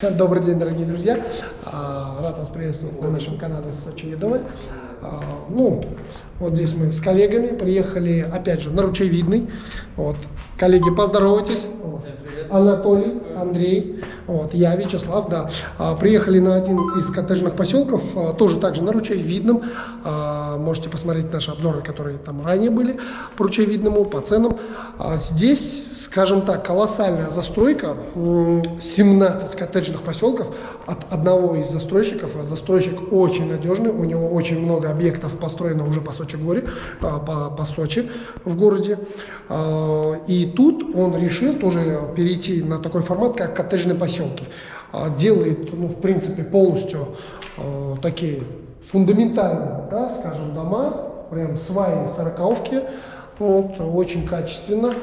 Добрый день, дорогие друзья! А, Рад вас приветствовать на нашем канале Сочи Едовой. А, Ну, вот здесь мы с коллегами приехали, опять же, на Ручейвидный. Вот. Коллеги, поздоровайтесь. Вот. Анатолий, Андрей, вот, я, Вячеслав, да. А, Приехали на один из коттеджных поселков, а, тоже также на Ручейвидном. А, Можете посмотреть наши обзоры, которые там ранее были по Ручейвидному, по ценам. Здесь, скажем так, колоссальная застройка, М, 17 коттеджных поселков от одного из застройщиков. Застройщик очень надежный, у него очень много объектов построено уже по Сочи-горе, по, по- Сочи в городе. И тут он решил тоже перейти на такой формат, как коттеджные поселки. А, Делает, ну, в принципе, полностью а, такие фундаментальные, да, скажем, дома, прям сваи, сороковки, вот, очень качественно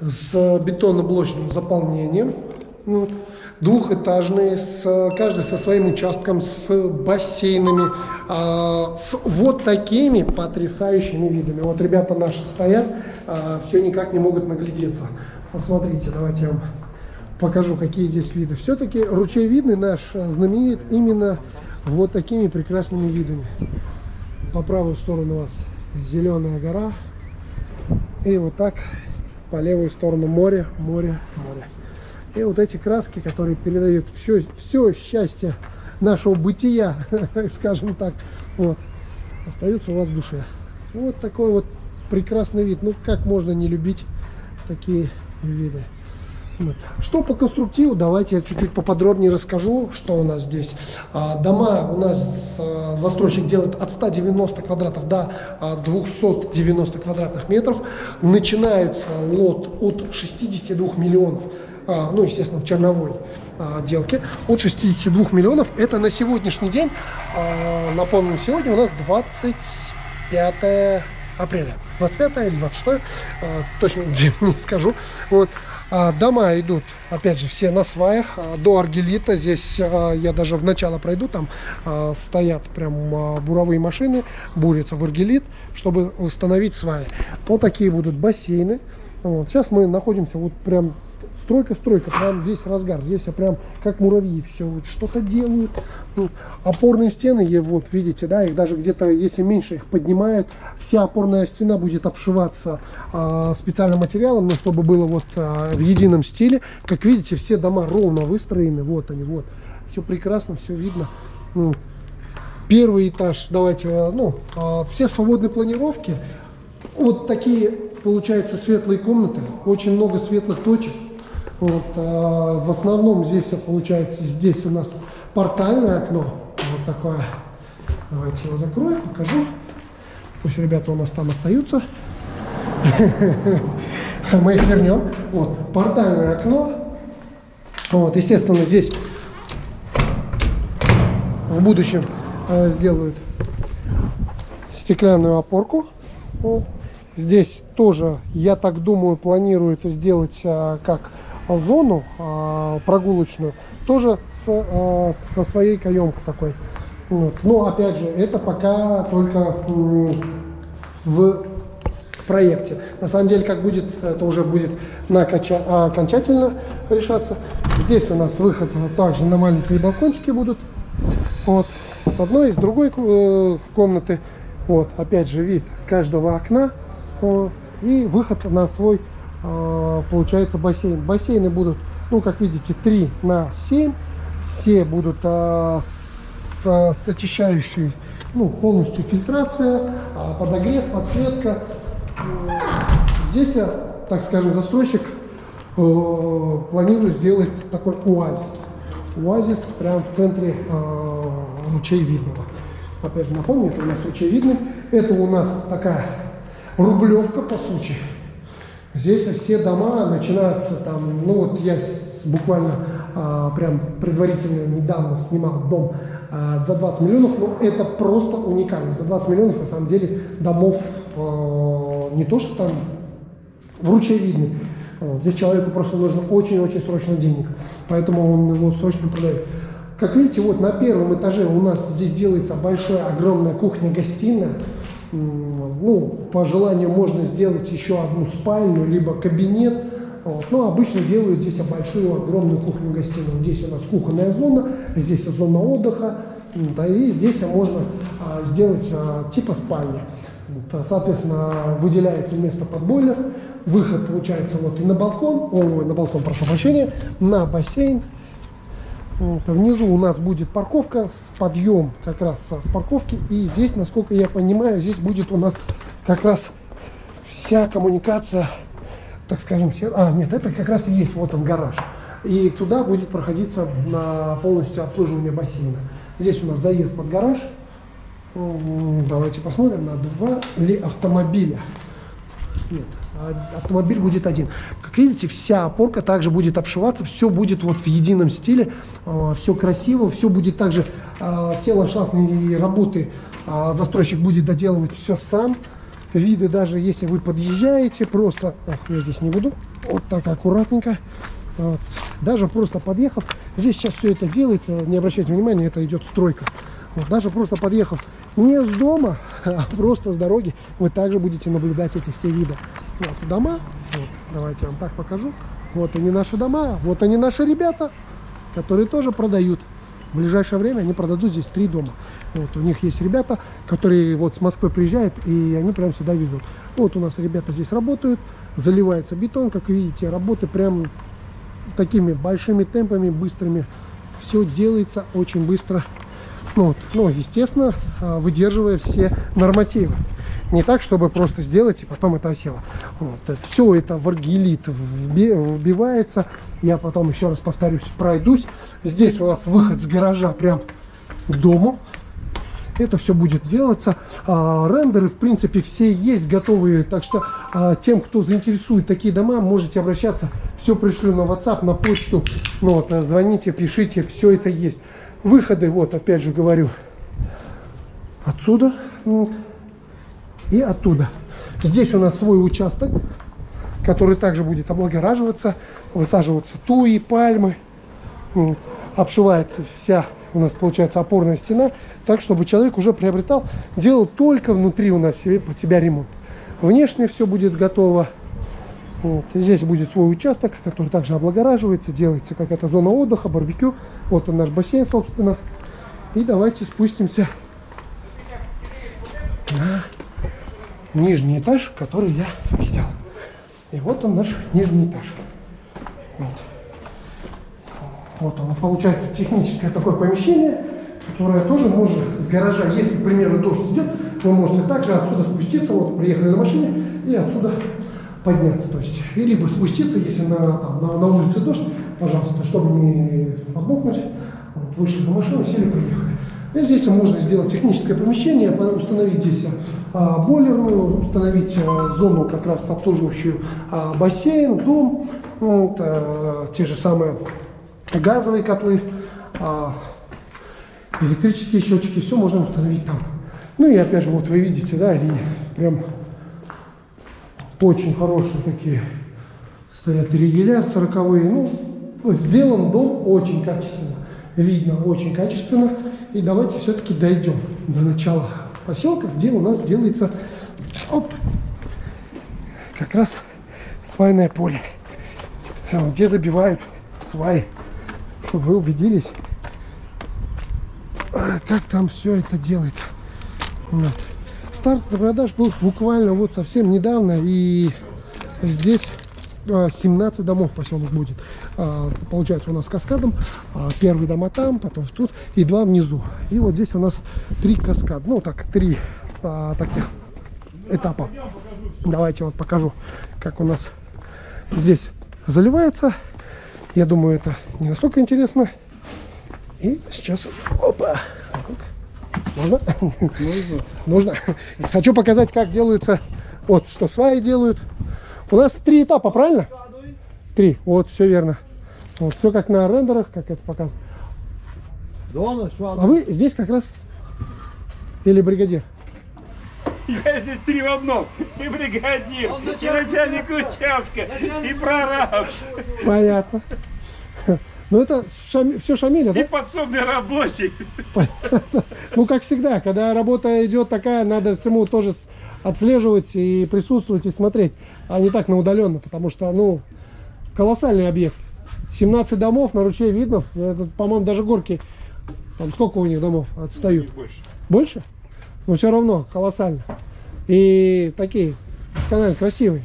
с бетонно-блочным заполнением. Ну, двухэтажные, с, каждый со своим участком, с бассейнами, а, с вот такими потрясающими видами. Вот ребята наши стоят, все никак не могут наглядеться. Посмотрите, давайте я вам покажу, какие здесь виды. Все-таки ручей-видный наш а, знаменит именно вот такими прекрасными видами. По правую сторону у вас зеленая гора, и вот так по левую сторону море, море, море. И вот эти краски, которые передают все, все счастье нашего бытия, скажем так, вот, остаются у вас в душе. Вот такой вот прекрасный вид. Ну, как можно не любить такие виды. Вот. Что по конструктиву, давайте я чуть-чуть поподробнее расскажу, что у нас здесь. А, Дома у нас а, застройщик делает от 190 квадратов до а, 290 квадратных метров. Начинается лот от 62 миллионов, а, ну, естественно, в черновой а, делке, от 62 миллионов. Это на сегодняшний день, а, напомню, сегодня у нас 25 апреля. 25 или 26, а, точно не скажу. Вот. А, Дома идут, опять же, все на сваях, а, до аргелита. Здесь а, я даже в начало пройду, там стоят прям буровые машины, бурятся в аргелит, чтобы установить сваи. Вот такие будут бассейны. Вот. Сейчас мы находимся вот прям стройка-стройка, прям весь разгар. Здесь я прям как муравьи все вот что-то делают. Ну, опорные стены, вот видите, да, их даже где-то, если меньше их поднимают, вся опорная стена будет обшиваться а, специальным материалом, ну, чтобы было вот а, в едином стиле. Как видите, все дома ровно выстроены, вот они, вот. Все прекрасно, все видно. Ну, Первый этаж, давайте, а, ну, а, все свободные планировки. Вот такие, получается, светлые комнаты, очень много светлых точек. Вот, а, в основном здесь, получается, здесь у нас портальное окно, вот такое. Давайте его закрою, покажу. Пусть ребята у нас там остаются. Мы их вернем. Вот, портальное окно. Вот, естественно, здесь в будущем э, сделают стеклянную опорку. Вот. Здесь тоже, я так думаю, планируют сделать э, как зону э, прогулочную, тоже с, э, со своей каемкой такой. Вот. Но опять же, это пока только м, в проекте. На самом деле, как будет, это уже будет на оконча- а, окончательно решаться. Здесь у нас выход также на маленькие балкончики будут. Вот. С одной и с другой э, комнаты. Вот. Опять же, вид с каждого окна. Вот. И выход на свой, э, получается, бассейн. Бассейны будут, ну, как видите, 3 на 7. Все будут э, с, с очищающей, ну, полностью фильтрация, а, подогрев, подсветка. Здесь, я, так скажем, застройщик э, планирует сделать такой оазис. Оазис прямо в центре э, ручей Видного. Опять же напомню, это у нас ручей Видный. Это у нас такая рублевка по сути. Здесь все дома начинаются там, ну вот я буквально а, прям предварительно недавно снимал дом а, за 20 миллионов, но это просто уникально. За 20 миллионов на самом деле домов а, не то, что там в ручей видны. Вот. Здесь человеку просто нужно очень-очень срочно денег, поэтому он его срочно продает. Как видите, вот на первом этаже у нас здесь делается большая, огромная кухня-гостиная. Ну, по желанию можно сделать еще одну спальню, либо кабинет. Вот. Но обычно делают здесь большую, огромную кухню-гостиную. Здесь у нас кухонная зона, здесь зона отдыха, да, и здесь можно а, сделать а, типа спальни. Вот, соответственно, выделяется место под бойлер, выход получается вот и на балкон, ой, на балкон, прошу прощения, на бассейн. Внизу у нас будет парковка, с подъем как раз с парковки. И здесь, насколько я понимаю, здесь будет у нас как раз вся коммуникация, так скажем, а, нет, это как раз и есть, вот он гараж. И туда будет проходиться на полностью обслуживание бассейна. Здесь у нас заезд под гараж. Давайте посмотрим на два ли автомобиля. Нет, автомобиль будет один. Как видите, вся опорка также будет обшиваться, все будет вот в едином стиле, а, все красиво, все будет также, а, все ландшафтные работы застройщик будет доделывать все сам. Виды даже если вы подъезжаете, просто, ох, я здесь не буду, вот так аккуратненько, вот. Даже просто подъехав, здесь сейчас все это делается, не обращайте внимания, это идет стройка. Вот. Даже просто подъехав не с дома, а просто с дороги, вы также будете наблюдать эти все виды. Вот дома, вот, давайте я вам так покажу. Вот они наши дома, вот они наши ребята, которые тоже продают. В ближайшее время они продадут здесь три дома. Вот, у них есть ребята, которые вот с Москвы приезжают, и они прям сюда везут. Вот у нас ребята здесь работают, заливается бетон, как видите, работы прям такими большими темпами, быстрыми. Все делается очень быстро. Вот. ну, естественно, а, выдерживая все нормативы. Не так, чтобы просто сделать и потом это осело. Вот. Все это в аргелит вбивается. Я потом еще раз повторюсь, пройдусь. Здесь у вас выход с гаража прям к дому это все будет делаться. А, рендеры, в принципе, все есть готовые, так что а, тем, кто заинтересует такие дома, можете обращаться. Все пришлю на WhatsApp, на почту. Ну, вот, звоните, пишите, все это есть. Выходы, вот, опять же говорю, отсюда и оттуда. Здесь у нас свой участок, который также будет облагораживаться, высаживаться туи, пальмы, обшивается вся у нас получается опорная стена, так чтобы человек уже приобретал, делал только внутри у нас себе, под себя ремонт. Внешне все будет готово. Вот. Здесь будет свой участок, который также облагораживается, делается какая-то зона отдыха, барбекю. Вот он наш бассейн, собственно. И давайте спустимся нижний этаж, который я видел. И вот он наш нижний этаж. Вот. Вот оно получается техническое такое помещение, которое тоже может с гаража, если, к примеру, дождь идет, вы можете также отсюда спуститься, вот приехали на машине, и отсюда подняться. То есть, и либо спуститься, если на, там, на, на улице дождь, пожалуйста, чтобы не подмокнуть, вот, вышли на машину, сели, приехали. Здесь можно сделать техническое помещение, установить здесь а, бойлерную, установить а, зону как раз обслуживающую а, бассейн, дом, вот, те же самые газовые котлы, электрические счетчики, все можно установить там. Ну и опять же, вот вы видите, да, они прям очень хорошие такие стоят регеля 40 Ну, сделан дом очень качественно. Видно очень качественно. И давайте все-таки дойдем до начала поселка, где у нас делается оп, как раз свайное поле, где забивают сваи чтобы вы убедились, а, как там все это делается. Вот. Старт продаж был буквально вот совсем недавно, и здесь 17 а, домов поселок будет. А, получается у нас каскадом. Первый дома там, потом тут и два внизу. И вот здесь у нас три каскада. Ну так, три таких этапа. Давайте вот покажу, как у нас здесь заливается я думаю, это не настолько интересно. И сейчас... Опа! Можно? Нужно. Нужно. Хочу показать, как делаются... Вот, что сваи делают. У нас три этапа, правильно? Три. Вот, все верно. Вот, все как на рендерах, как это показано. А вы здесь как раз... Или бригадир? Я здесь три в одном. И бригадир, и начальник участка, и прораб. Понятно. Ну это шам... все Шамиля, да? И подсобный рабочий. Ну как всегда, когда работа идет такая, надо всему тоже отслеживать и присутствовать и смотреть, а не так на удаленно, потому что, ну, колоссальный объект. 17 домов на ручей видно. По-моему, даже горки. Там сколько у них домов отстают? Чуть больше. Больше? Но все равно колоссально. И такие досконально красивые.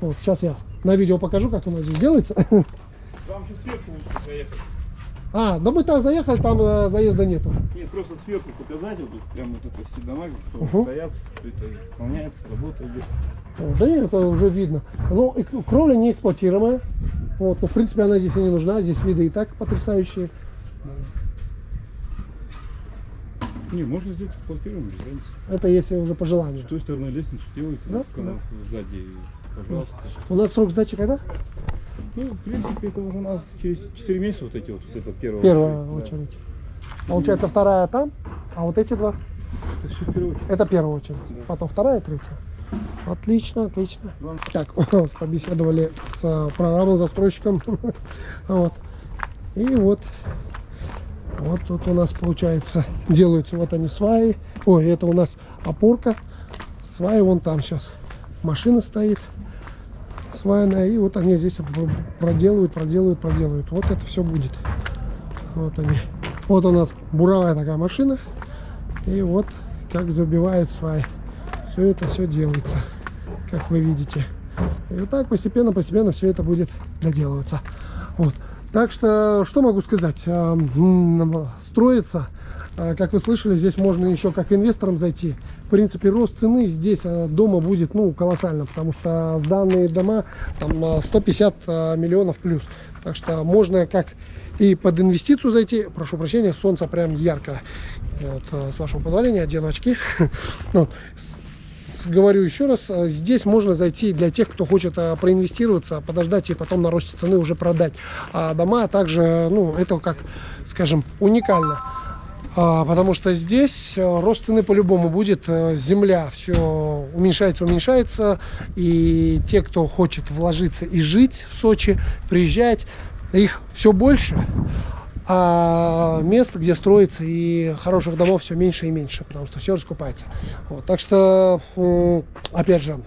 Вот, сейчас я на видео покажу, как у нас здесь делается. Там же сверху лучше заехать. А, да мы там заехали, там э, заезда нету. Нет, просто сверху показать, вот тут прям вот это все дома, что Мгм. стоят, что это выполняется, работа идет. Да нет, это уже видно. Ну, кровля не эксплуатируемая. Вот, но в принципе она здесь и не нужна. Здесь виды и так потрясающие. Не, можно сделать эксплуатируем, без разницы. Это если уже по желанию. С той стороны лестницу делайте, Да, канал сзади, пожалуйста. У нас срок сдачи когда? Ну, в принципе, это уже у нас через 4 месяца вот эти вот, вот это первое. Первая да. очередь. Получается вторая там, а вот эти два Это все в первую очередь. это первая очередь. Да. Потом вторая, третья. Отлично, отлично. Главное, Так, побеседовали с э, программным застройщиком. Вот. И вот, вот тут у нас получается делаются вот они сваи. Ой, это у нас опорка. Сваи вон там сейчас. Машина стоит свайная. И вот они здесь пр- проделывают, проделывают, проделывают. Вот это все будет. Вот они. Вот у нас буровая такая машина. И вот как забивают сваи. Все это все делается, как вы видите. И вот так постепенно, постепенно все это будет доделываться. Вот. Так что, что могу сказать? А, м, Строится, как вы слышали, здесь можно еще как инвесторам зайти. В принципе, рост цены здесь а, дома будет ну, колоссально, потому что сданные дома там, а, 150 а, миллионов плюс. Так что можно как и под инвестицию зайти. Прошу прощения, солнце прям ярко. Вот, а, с вашего позволения, одену очки. Говорю еще раз, а, здесь можно зайти для тех, кто хочет а, проинвестироваться, подождать и потом на росте цены уже продать. А дома также, ну, это как, скажем, уникально. А, потому что здесь а, рост цены по-любому будет. а, Земля все уменьшается, уменьшается. И те, кто хочет вложиться и жить в Сочи, приезжать, их все больше. А мест, где строится и хороших домов все меньше и меньше, потому что все раскупается. Вот, так что, опять же,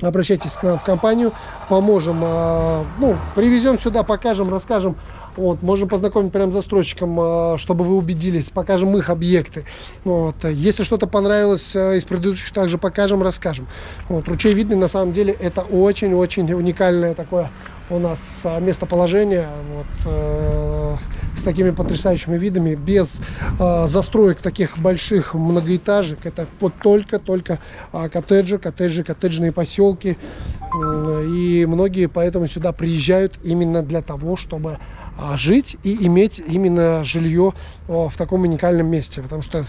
обращайтесь к нам в компанию, поможем, а, ну, привезем сюда, покажем, расскажем. Вот, можем познакомить прям с застройщиком, а, чтобы вы убедились, покажем их объекты. Вот, если что-то понравилось а, из предыдущих, также покажем, расскажем. Вот, ручей видный, на самом деле, это очень-очень уникальное такое у нас а, местоположение. Вот, э, с такими потрясающими видами, без э, застроек таких больших многоэтажек. Это вот только-только а, коттеджи, коттеджи, коттеджные поселки. М, И многие поэтому сюда приезжают именно для того, чтобы жить и иметь именно жилье в таком уникальном месте. Потому что,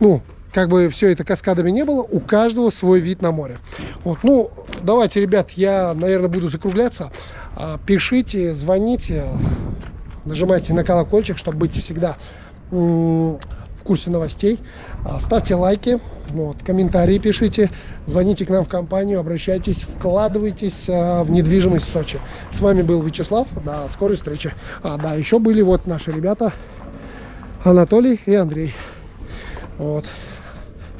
ну, как бы все это каскадами не было, у каждого свой вид на море. Вот, ну, давайте, ребят, я, наверное, буду закругляться. А, Пишите, звоните, нажимайте на колокольчик, чтобы быть всегда курсе новостей. А, Ставьте лайки, вот, комментарии пишите, звоните к нам в компанию, обращайтесь, вкладывайтесь а, в недвижимость в Сочи. С вами был Вячеслав, до скорой встречи. А, да, еще были вот наши ребята Анатолий и Андрей. Вот,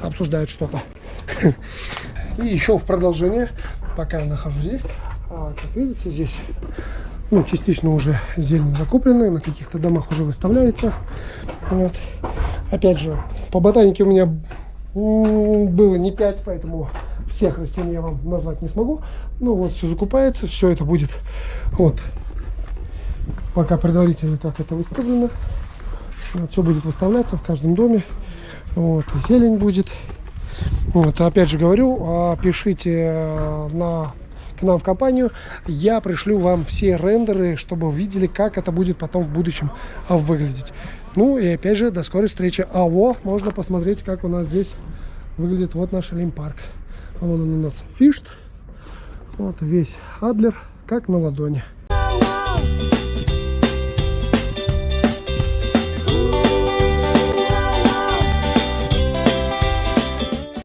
обсуждают что-то. И еще в продолжение, пока я нахожусь здесь, а, как видите, здесь ну, частично уже зелень закупленная, на каких-то домах уже выставляется. Вот. Опять же, по ботанике у меня было не 5, поэтому всех растений я вам назвать не смогу. Ну вот, все закупается, все это будет вот пока предварительно как это выставлено. Вот, все будет выставляться в каждом доме. Вот, и зелень будет. Вот, опять же говорю, а, пишите э, на к нам в компанию, я пришлю вам все рендеры, чтобы вы видели, как это будет потом в будущем а, выглядеть. Ну и опять же, до скорой встречи. А вот, можно посмотреть, как у нас здесь выглядит вот наш Олимпарк. Вон он у нас фишт. Вот весь Адлер, как на ладони.